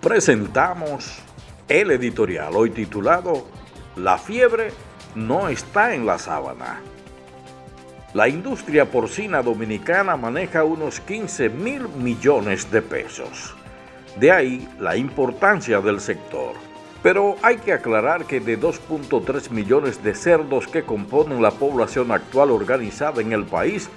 presentamos el editorial hoy titulado La fiebre no está en la sábana. La industria porcina dominicana maneja unos 15 mil millones de pesos. De ahí la importancia del sector. Pero hay que aclarar que de 2.3 millones de cerdos que componen la población actual organizada en el país,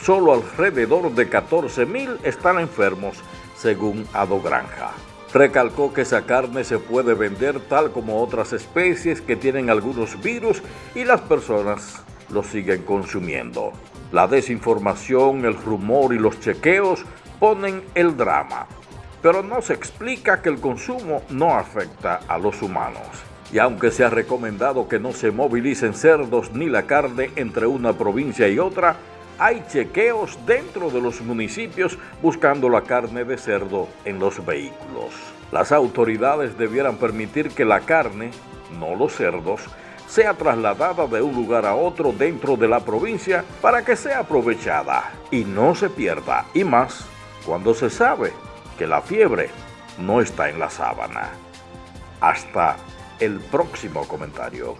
solo alrededor de 14 mil están enfermos, según Ado Granja. Recalcó que esa carne se puede vender tal como otras especies que tienen algunos virus y las personas lo siguen consumiendo. La desinformación, el rumor y los chequeos ponen el drama, pero no se explica que el consumo no afecta a los humanos. Y aunque se ha recomendado que no se movilicen cerdos ni la carne entre una provincia y otra, hay chequeos dentro de los municipios buscando la carne de cerdo en los vehículos. Las autoridades debieran permitir que la carne, no los cerdos, sea trasladada de un lugar a otro dentro de la provincia para que sea aprovechada y no se pierda, y más cuando se sabe que la fiebre no está en la sábana. Hasta el próximo comentario.